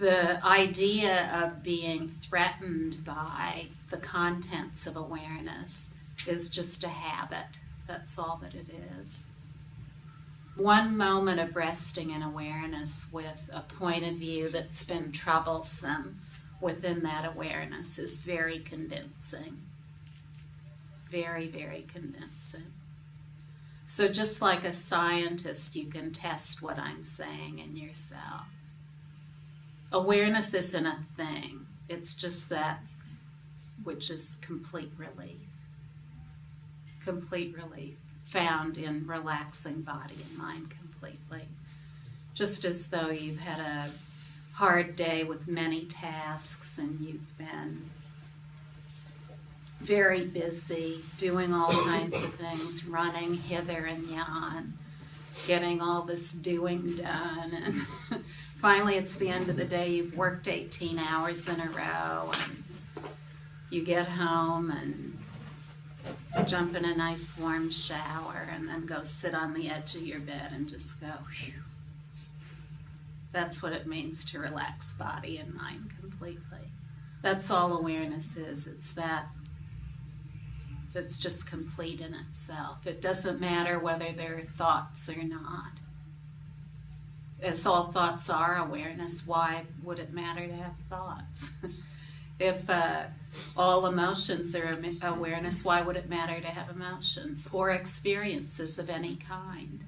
the idea of being threatened by the contents of awareness is just a habit. That's all that it is. One moment of resting in awareness with a point of view that's been troublesome within that awareness is very convincing. Very, very convincing. So, just like a scientist, you can test what I'm saying in yourself. Awareness isn't a thing, it's just that which is complete relief. Complete relief found in relaxing body and mind completely. Just as though you've had a hard day with many tasks and you've been very busy doing all kinds of things, running hither and yon, getting all this doing done. And finally, it's the end of the day, you've worked 18 hours in a row, and you get home and jump in a nice warm shower, and then go sit on the edge of your bed and just go, whew. That's what it means to relax body and mind completely. That's all awareness is. It's that that's just complete in itself. It doesn't matter whether they're thoughts or not. As all thoughts are awareness, why would it matter to have thoughts? if uh, all emotions are awareness, why would it matter to have emotions or experiences of any kind?